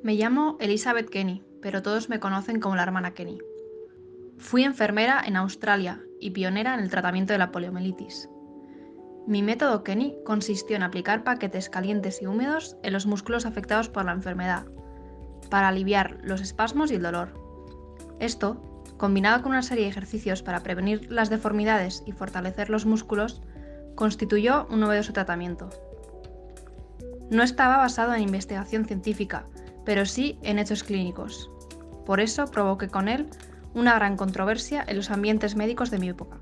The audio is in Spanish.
Me llamo Elizabeth Kenny, pero todos me conocen como la hermana Kenny. Fui enfermera en Australia y pionera en el tratamiento de la poliomielitis. Mi método Kenny consistió en aplicar paquetes calientes y húmedos en los músculos afectados por la enfermedad, para aliviar los espasmos y el dolor. Esto, combinado con una serie de ejercicios para prevenir las deformidades y fortalecer los músculos, constituyó un novedoso tratamiento. No estaba basado en investigación científica, pero sí en hechos clínicos. Por eso provoqué con él una gran controversia en los ambientes médicos de mi época.